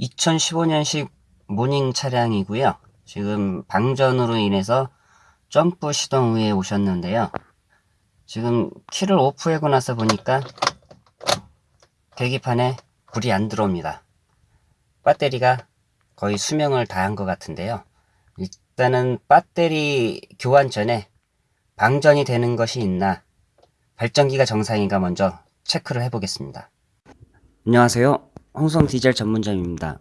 2015년식 모닝 차량이고요. 지금 방전으로 인해서 점프 시동 후에 오셨는데요. 지금 키를 오프하고 나서 보니까 계기판에 불이 안 들어옵니다. 배터리가 거의 수명을 다한 것 같은데요. 일단은 배터리 교환 전에 방전이 되는 것이 있나 발전기가 정상인가 먼저 체크를 해보겠습니다. 안녕하세요. 홍성 디젤 전문점입니다.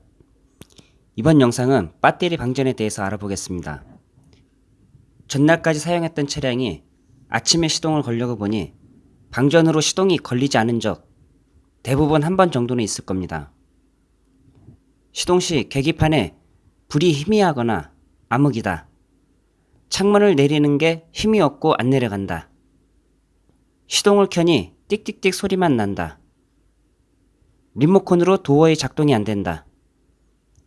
이번 영상은 배터리 방전에 대해서 알아보겠습니다. 전날까지 사용했던 차량이 아침에 시동을 걸려고 보니 방전으로 시동이 걸리지 않은 적 대부분 한 번 정도는 있을 겁니다. 시동 시 계기판에 불이 희미하거나 암흑이다. 창문을 내리는 게 힘이 없고 안 내려간다. 시동을 켜니 띡띡띡 소리만 난다. 리모컨으로 도어의 작동이 안 된다.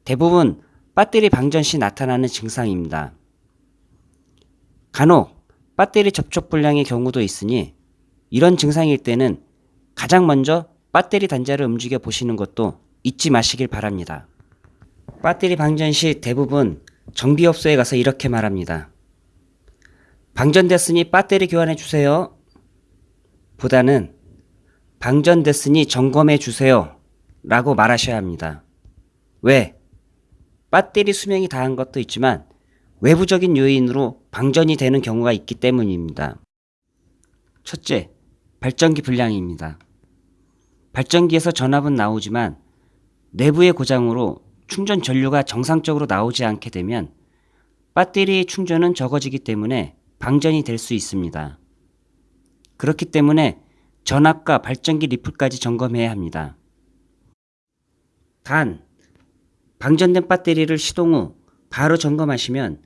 대부분 배터리 방전 시 나타나는 증상입니다. 간혹 배터리 접촉 불량의 경우도 있으니 이런 증상일 때는 가장 먼저 배터리 단자를 움직여 보시는 것도 잊지 마시길 바랍니다. 배터리 방전 시 대부분 정비업소에 가서 이렇게 말합니다. 방전됐으니 배터리 교환해 주세요. 보다는 방전됐으니 점검해 주세요. 라고 말하셔야 합니다. 왜? 배터리 수명이 다한 것도 있지만 외부적인 요인으로 방전이 되는 경우가 있기 때문입니다. 첫째, 발전기 불량입니다. 발전기에서 전압은 나오지만 내부의 고장으로 충전 전류가 정상적으로 나오지 않게 되면 배터리의 충전은 적어지기 때문에 방전이 될 수 있습니다. 그렇기 때문에 전압과 발전기 리플까지 점검해야 합니다. 단, 방전된 배터리를 시동 후 바로 점검하시면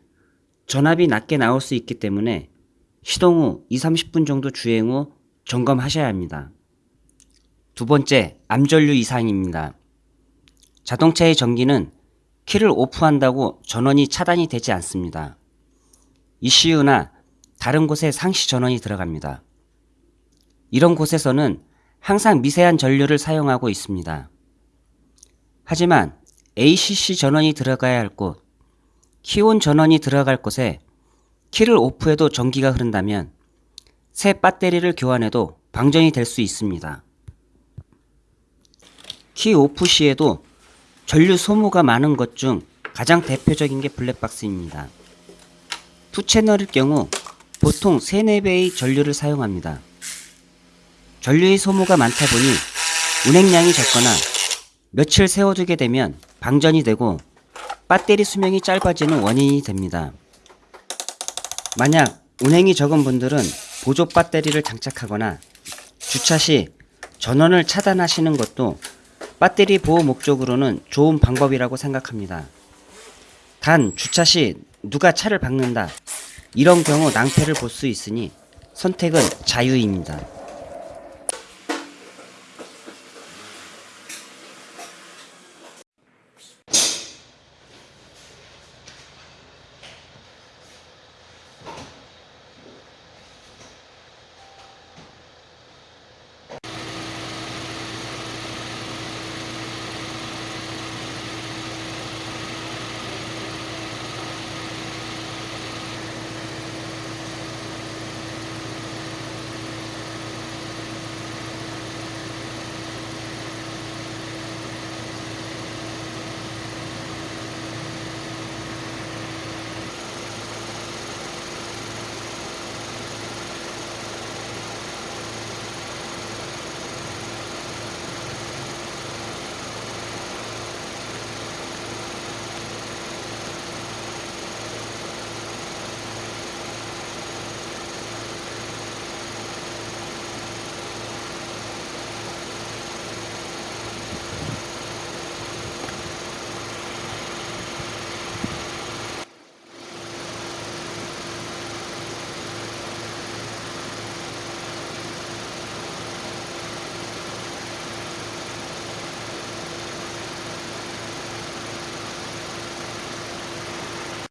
전압이 낮게 나올 수 있기 때문에 시동 후 2, 30분 정도 주행 후 점검하셔야 합니다. 두 번째, 암전류 이상입니다. 자동차의 전기는 키를 오프한다고 전원이 차단이 되지 않습니다. ECU나 다른 곳에 상시 전원이 들어갑니다. 이런 곳에서는 항상 미세한 전류를 사용하고 있습니다. 하지만 ACC 전원이 들어가야 할 곳, 키온 전원이 들어갈 곳에 키를 오프해도 전기가 흐른다면 새 배터리를 교환해도 방전이 될 수 있습니다. 키 오프 시에도 전류 소모가 많은 것 중 가장 대표적인 게 블랙박스입니다. two 채널일 경우 보통 3, 4배의 전류를 사용합니다. 전류의 소모가 많다 보니 운행량이 적거나 며칠 세워두게 되면 방전이 되고 배터리 수명이 짧아지는 원인이 됩니다. 만약 운행이 적은 분들은 보조 배터리를 장착하거나 주차 시 전원을 차단하시는 것도 배터리 보호 목적으로는 좋은 방법이라고 생각합니다. 단 주차 시 누가 차를 박는다 이런 경우 낭패를 볼 수 있으니 선택은 자유입니다.